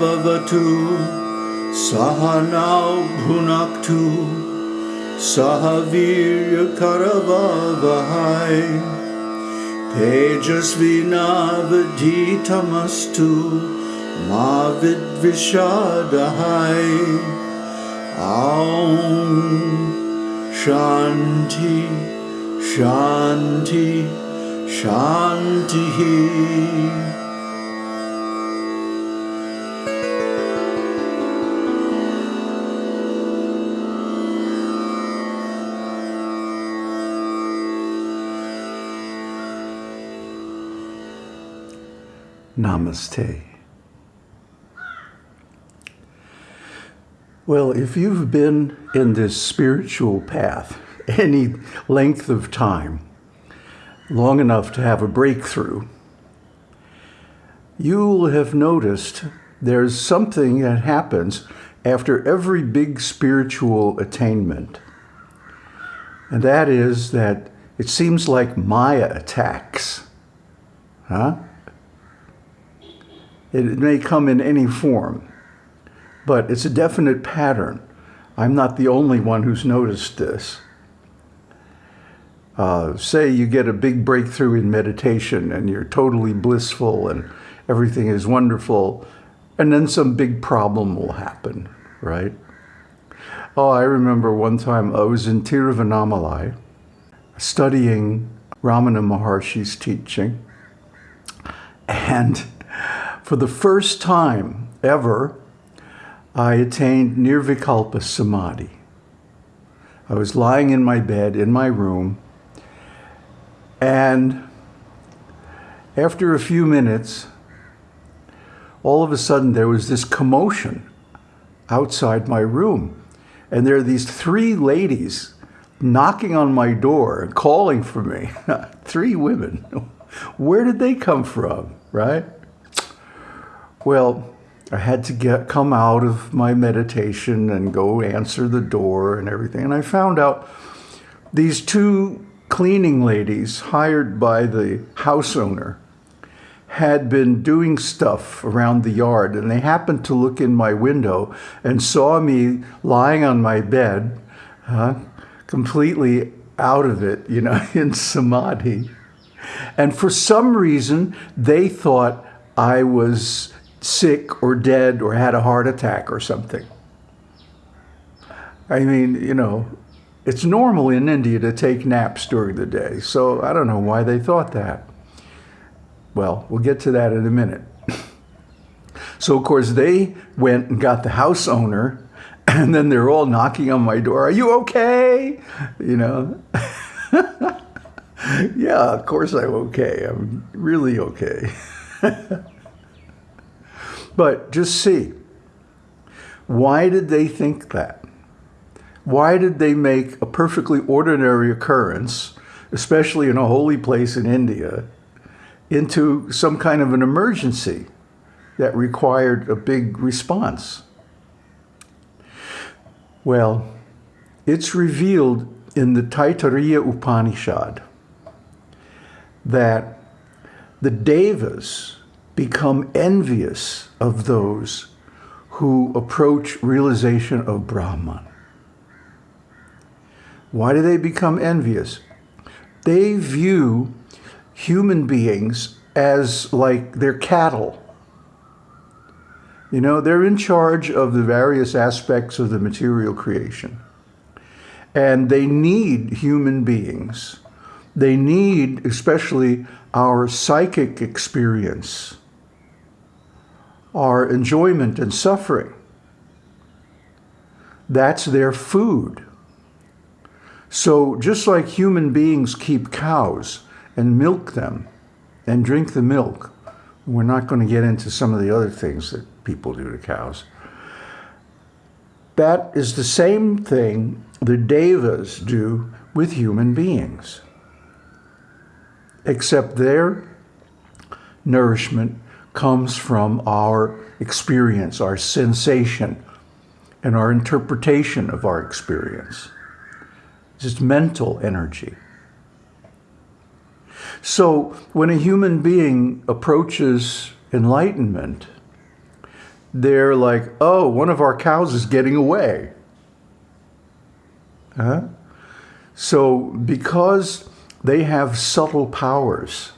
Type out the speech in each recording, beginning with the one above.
भवतु सहनौ भुनक्तु सह वीर्यकरवहै तेजस्विनावधीतमस्तु मा विद्विषादहै ॐ शान्ति शान्ति शान्तिः Namaste. Well, if you've been in this spiritual path any length of time, long enough to have a breakthrough, you'll have noticed there's something that happens after every big spiritual attainment. And that is that it seems like Maya attacks. Huh? It may come in any form, but it's a definite pattern. I'm not the only one who's noticed this. Uh, say you get a big breakthrough in meditation and you're totally blissful and everything is wonderful, and then some big problem will happen, right? Oh, I remember one time I was in Tiruvannamalai studying Ramana Maharshi's teaching, and for the first time ever, I attained Nirvikalpa Samadhi. I was lying in my bed in my room, and after a few minutes, all of a sudden there was this commotion outside my room. And there are these three ladies knocking on my door calling for me. three women. Where did they come from, right? Well, I had to get come out of my meditation and go answer the door and everything. And I found out these two cleaning ladies hired by the house owner had been doing stuff around the yard and they happened to look in my window and saw me lying on my bed, completely out of it, you know, in samadhi. And for some reason, they thought I was sick or dead or had a heart attack or something. I mean, you know, it's normal in India to take naps during the day, so I don't know why they thought that. Well, we'll get to that in a minute. So, of course, they went and got the house owner, and then they're all knocking on my door. Are you okay? You know? yeah, of course I'm okay. I'm really okay. But just see, why did they think that? Why did they make a perfectly ordinary occurrence, especially in a holy place in India, into some kind of an emergency that required a big response? Well, it's revealed in the Taittiriya Upanishad that the Devas, become envious of those who approach realization of Brahman. Why do they become envious? They view human beings as like their cattle. You know, they're in charge of the various aspects of the material creation. And they need human beings. They need especially our psychic experience are enjoyment and suffering. That's their food. So just like human beings keep cows and milk them and drink the milk, we're not going to get into some of the other things that people do to cows. That is the same thing the devas do with human beings, except their nourishment comes from our experience, our sensation, and our interpretation of our experience. It's just mental energy. So when a human being approaches enlightenment, they're like, oh, one of our cows is getting away. Huh? So because they have subtle powers,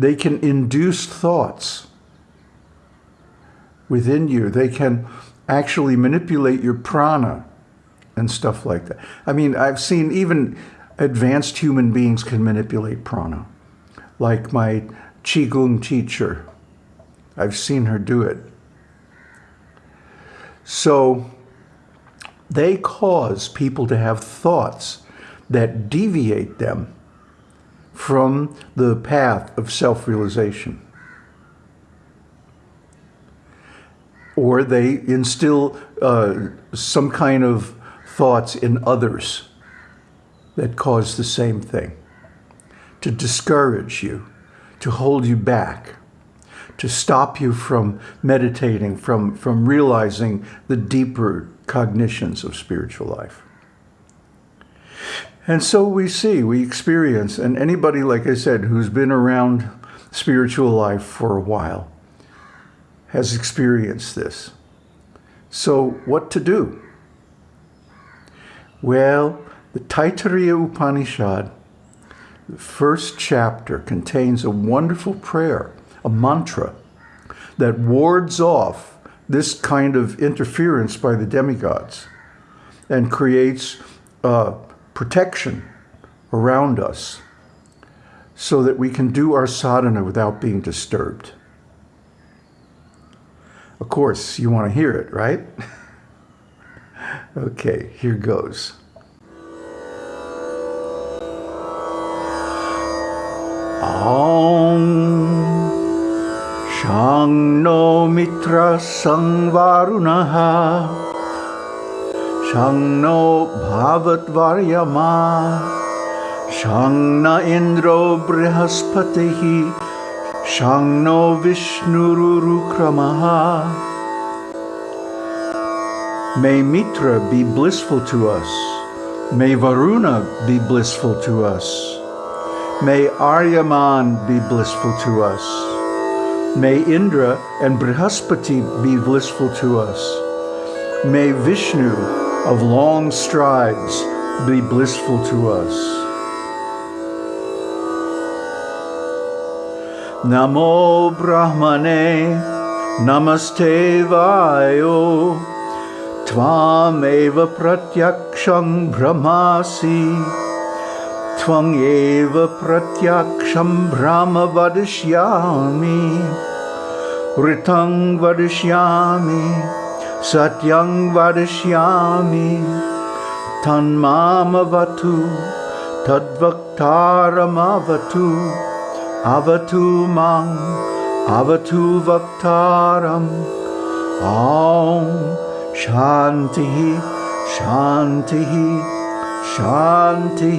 they can induce thoughts within you. They can actually manipulate your prana and stuff like that. I mean, I've seen even advanced human beings can manipulate prana, like my Qigong teacher. I've seen her do it. So they cause people to have thoughts that deviate them from the path of self-realization. Or they instill uh, some kind of thoughts in others that cause the same thing. To discourage you, to hold you back, to stop you from meditating, from, from realizing the deeper cognitions of spiritual life. And so we see, we experience, and anybody, like I said, who's been around spiritual life for a while has experienced this. So what to do? Well, the Taittiriya Upanishad, the first chapter, contains a wonderful prayer, a mantra, that wards off this kind of interference by the demigods and creates uh, protection around us so that we can do our sadhana without being disturbed. Of course, you want to hear it, right? okay, here goes. Om Shang no mitra no bhavat varyama Shang na indro brihaspatihi Shang no vishnurukramaha May Mitra be blissful to us. May Varuna be blissful to us. May Aryaman be blissful to us. May Indra and Brihaspati be blissful to us. May Vishnu of long strides be blissful to us. Namo Brahmane Namaste Vayo Tvameva Pratyaksham Brahmasi Tvang eva pratyaksham brahma vadishyami Ritang vadishyami Satyang vadishyami Tanmama vatu Tadvaktaram avatu Avatu mang Avatu vaktaram Om Shanti Shanti Shanti.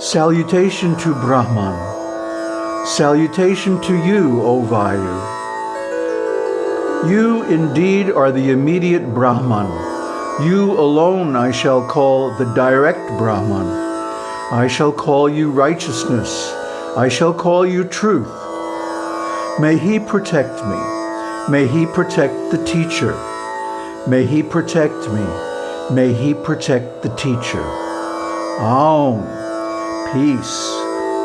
Salutation to Brahman. Salutation to you, O Vayu. You indeed are the immediate Brahman. You alone I shall call the direct Brahman. I shall call you righteousness. I shall call you truth. May he protect me. May he protect the teacher. May he protect me. May he protect the teacher. Om. Peace,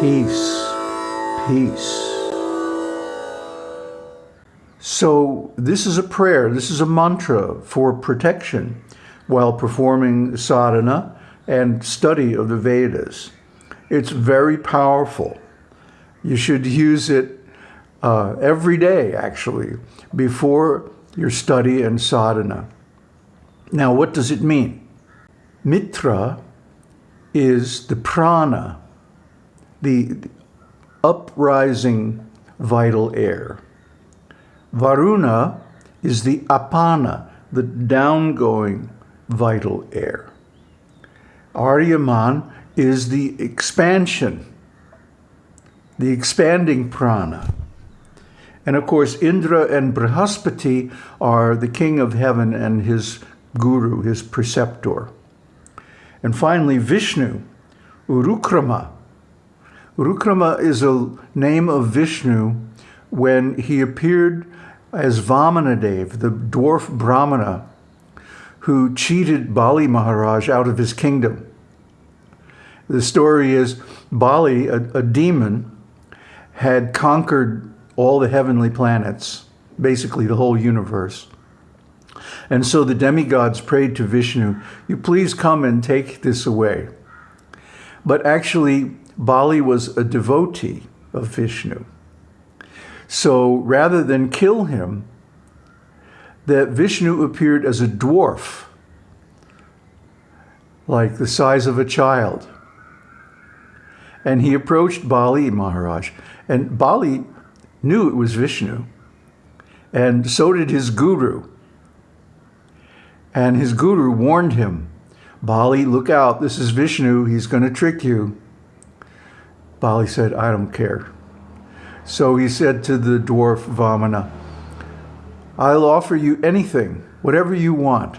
peace, peace. So this is a prayer, this is a mantra for protection while performing sadhana and study of the Vedas. It's very powerful. You should use it uh, every day, actually, before your study and sadhana. Now, what does it mean? Mitra is the prana, the uprising vital air. Varuna is the apana, the downgoing vital air. Aryaman is the expansion, the expanding prana. And of course, Indra and Brihaspati are the king of heaven and his guru, his preceptor. And finally, Vishnu, Urukrama. Urukrama is a name of Vishnu when he appeared as Vamanadev, the dwarf Brahmana, who cheated Bali Maharaj out of his kingdom. The story is Bali, a, a demon, had conquered all the heavenly planets, basically the whole universe. And so the demigods prayed to Vishnu, you please come and take this away. But actually, Bali was a devotee of Vishnu. So rather than kill him, that Vishnu appeared as a dwarf, like the size of a child. And he approached Bali Maharaj. And Bali knew it was Vishnu. And so did his guru. And his guru warned him, Bali, look out, this is Vishnu, he's going to trick you. Bali said, I don't care. So he said to the dwarf Vamana, I'll offer you anything, whatever you want.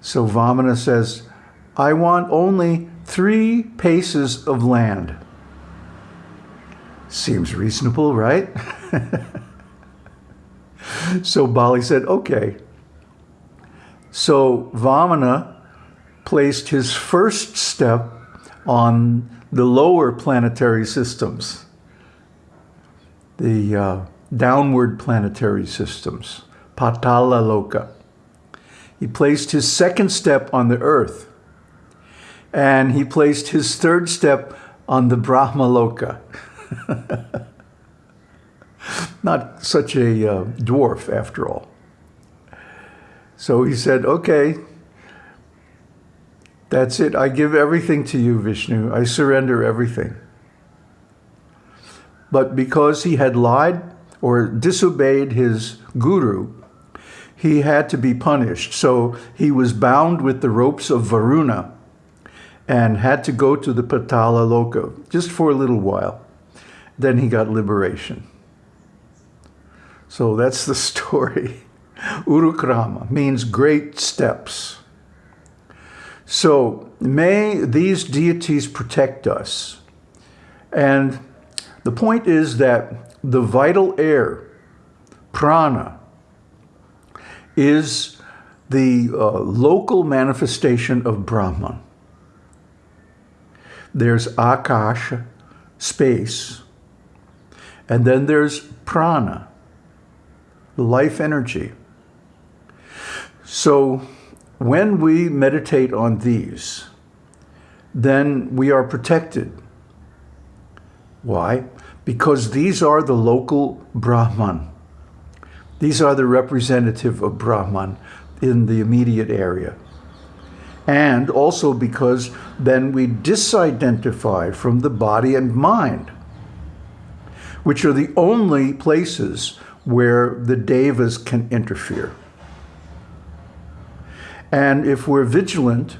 So Vamana says, I want only three paces of land. Seems reasonable, right? so Bali said, okay. So Vamana placed his first step on the lower planetary systems, the uh, downward planetary systems, Patala Loka. He placed his second step on the earth, and he placed his third step on the Brahma Loka. Not such a uh, dwarf, after all. So he said, okay, that's it. I give everything to you, Vishnu. I surrender everything. But because he had lied or disobeyed his guru, he had to be punished. So he was bound with the ropes of Varuna and had to go to the Patala Loka just for a little while. Then he got liberation. So that's the story. Urukrama means great steps. So may these deities protect us. And the point is that the vital air, prana, is the uh, local manifestation of Brahman. There's Akash, space, and then there's prana, life energy. So when we meditate on these, then we are protected. Why? Because these are the local Brahman. These are the representative of Brahman in the immediate area. And also because then we disidentify from the body and mind, which are the only places where the devas can interfere. And if we're vigilant,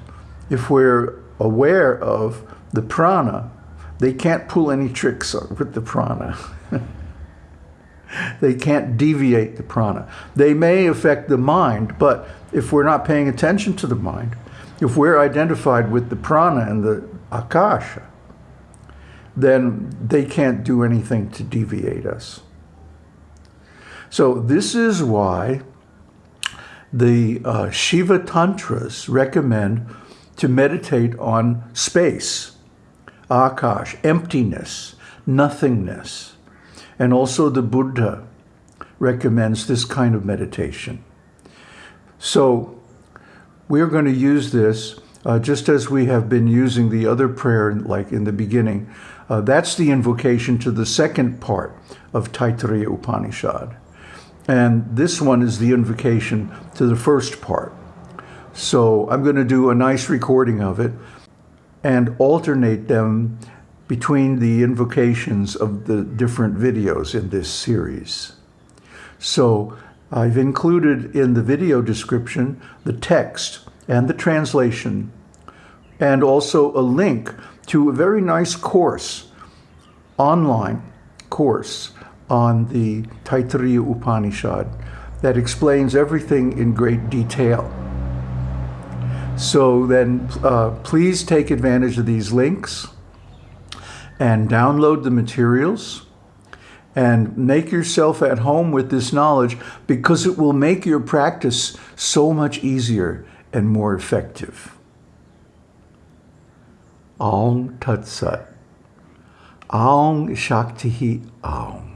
if we're aware of the prana, they can't pull any tricks with the prana. they can't deviate the prana. They may affect the mind, but if we're not paying attention to the mind, if we're identified with the prana and the akasha, then they can't do anything to deviate us. So this is why the uh, Shiva Tantras recommend to meditate on space, akash, emptiness, nothingness. And also the Buddha recommends this kind of meditation. So we're going to use this uh, just as we have been using the other prayer, like in the beginning. Uh, that's the invocation to the second part of Taittiriya Upanishad. And this one is the invocation to the first part. So I'm going to do a nice recording of it and alternate them between the invocations of the different videos in this series. So I've included in the video description the text and the translation and also a link to a very nice course, online course on the Taittiriya Upanishad that explains everything in great detail. So then uh, please take advantage of these links and download the materials and make yourself at home with this knowledge because it will make your practice so much easier and more effective. Aung Tat Sat. Aung Shakti Aung.